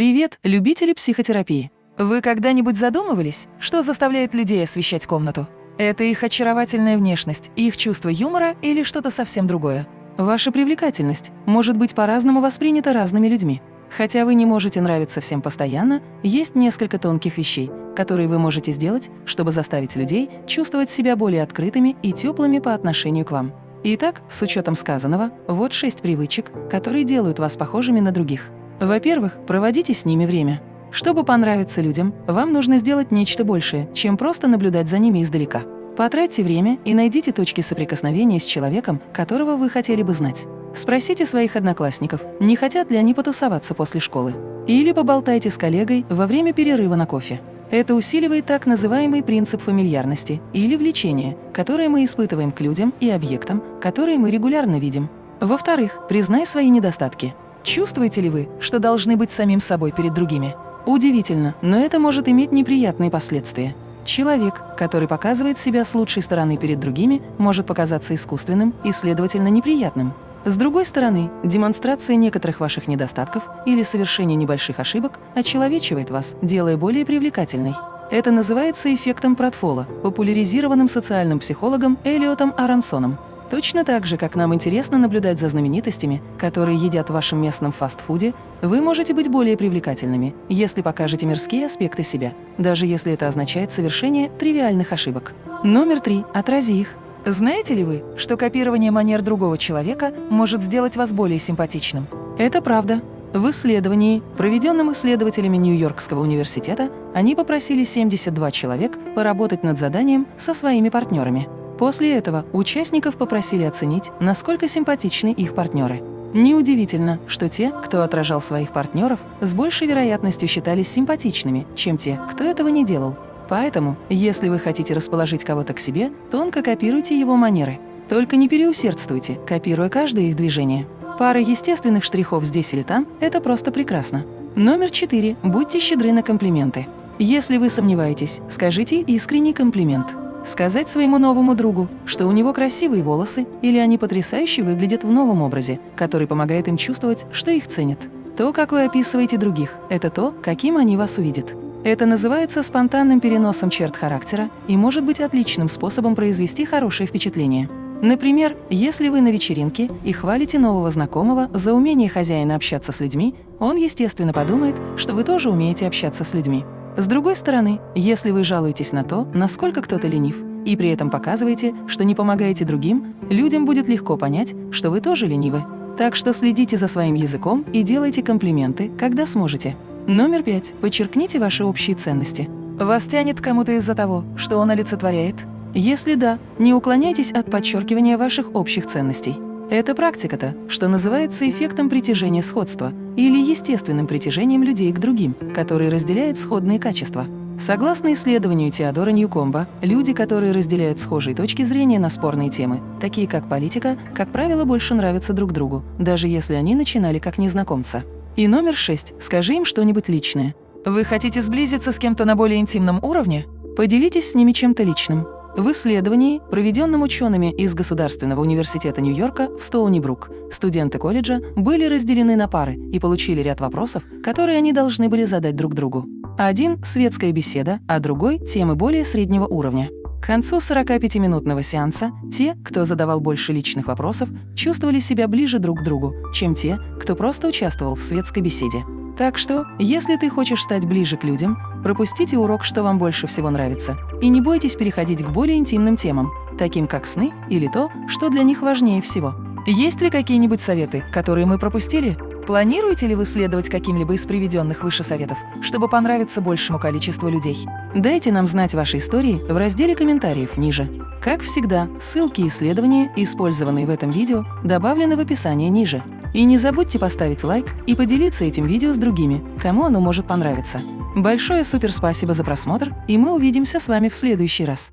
Привет, любители психотерапии! Вы когда-нибудь задумывались, что заставляет людей освещать комнату? Это их очаровательная внешность, их чувство юмора или что-то совсем другое? Ваша привлекательность может быть по-разному воспринята разными людьми. Хотя вы не можете нравиться всем постоянно, есть несколько тонких вещей, которые вы можете сделать, чтобы заставить людей чувствовать себя более открытыми и теплыми по отношению к вам. Итак, с учетом сказанного, вот шесть привычек, которые делают вас похожими на других. Во-первых, проводите с ними время. Чтобы понравиться людям, вам нужно сделать нечто большее, чем просто наблюдать за ними издалека. Потратьте время и найдите точки соприкосновения с человеком, которого вы хотели бы знать. Спросите своих одноклассников, не хотят ли они потусоваться после школы. Или поболтайте с коллегой во время перерыва на кофе. Это усиливает так называемый принцип фамильярности или влечения, которое мы испытываем к людям и объектам, которые мы регулярно видим. Во-вторых, признай свои недостатки. Чувствуете ли вы, что должны быть самим собой перед другими? Удивительно, но это может иметь неприятные последствия. Человек, который показывает себя с лучшей стороны перед другими, может показаться искусственным и, следовательно, неприятным. С другой стороны, демонстрация некоторых ваших недостатков или совершение небольших ошибок очеловечивает вас, делая более привлекательной. Это называется эффектом Пратфола, популяризированным социальным психологом Элиотом Аронсоном. Точно так же, как нам интересно наблюдать за знаменитостями, которые едят в вашем местном фастфуде, вы можете быть более привлекательными, если покажете мирские аспекты себя, даже если это означает совершение тривиальных ошибок. Номер три. Отрази их. Знаете ли вы, что копирование манер другого человека может сделать вас более симпатичным? Это правда. В исследовании, проведенном исследователями Нью-Йоркского университета, они попросили 72 человек поработать над заданием со своими партнерами. После этого участников попросили оценить, насколько симпатичны их партнеры. Неудивительно, что те, кто отражал своих партнеров, с большей вероятностью считались симпатичными, чем те, кто этого не делал. Поэтому, если вы хотите расположить кого-то к себе, тонко копируйте его манеры. Только не переусердствуйте, копируя каждое их движение. Пара естественных штрихов здесь или там – это просто прекрасно. Номер четыре. Будьте щедры на комплименты. Если вы сомневаетесь, скажите искренний комплимент. Сказать своему новому другу, что у него красивые волосы или они потрясающе выглядят в новом образе, который помогает им чувствовать, что их ценят. То, как вы описываете других, это то, каким они вас увидят. Это называется спонтанным переносом черт характера и может быть отличным способом произвести хорошее впечатление. Например, если вы на вечеринке и хвалите нового знакомого за умение хозяина общаться с людьми, он, естественно, подумает, что вы тоже умеете общаться с людьми. С другой стороны, если вы жалуетесь на то, насколько кто-то ленив, и при этом показываете, что не помогаете другим, людям будет легко понять, что вы тоже ленивы. Так что следите за своим языком и делайте комплименты, когда сможете. Номер пять. Подчеркните ваши общие ценности. Вас тянет кому-то из-за того, что он олицетворяет? Если да, не уклоняйтесь от подчеркивания ваших общих ценностей. Это практика-то, что называется эффектом притяжения сходства или естественным притяжением людей к другим, которые разделяют сходные качества. Согласно исследованию Теодора Ньюкомба, люди, которые разделяют схожие точки зрения на спорные темы, такие как политика, как правило, больше нравятся друг другу, даже если они начинали как незнакомца. И номер шесть. Скажи им что-нибудь личное. Вы хотите сблизиться с кем-то на более интимном уровне? Поделитесь с ними чем-то личным. В исследовании, проведенном учеными из Государственного университета Нью-Йорка в Стоуни-Брук, студенты колледжа были разделены на пары и получили ряд вопросов, которые они должны были задать друг другу. Один – светская беседа, а другой – темы более среднего уровня. К концу 45-минутного сеанса те, кто задавал больше личных вопросов, чувствовали себя ближе друг к другу, чем те, кто просто участвовал в светской беседе. Так что, если ты хочешь стать ближе к людям, пропустите урок, что вам больше всего нравится, и не бойтесь переходить к более интимным темам, таким как сны или то, что для них важнее всего. Есть ли какие-нибудь советы, которые мы пропустили? Планируете ли вы следовать каким-либо из приведенных выше советов, чтобы понравиться большему количеству людей? Дайте нам знать ваши истории в разделе комментариев ниже. Как всегда, ссылки и исследования, использованные в этом видео, добавлены в описании ниже. И не забудьте поставить лайк и поделиться этим видео с другими, кому оно может понравиться. Большое супер спасибо за просмотр, и мы увидимся с вами в следующий раз.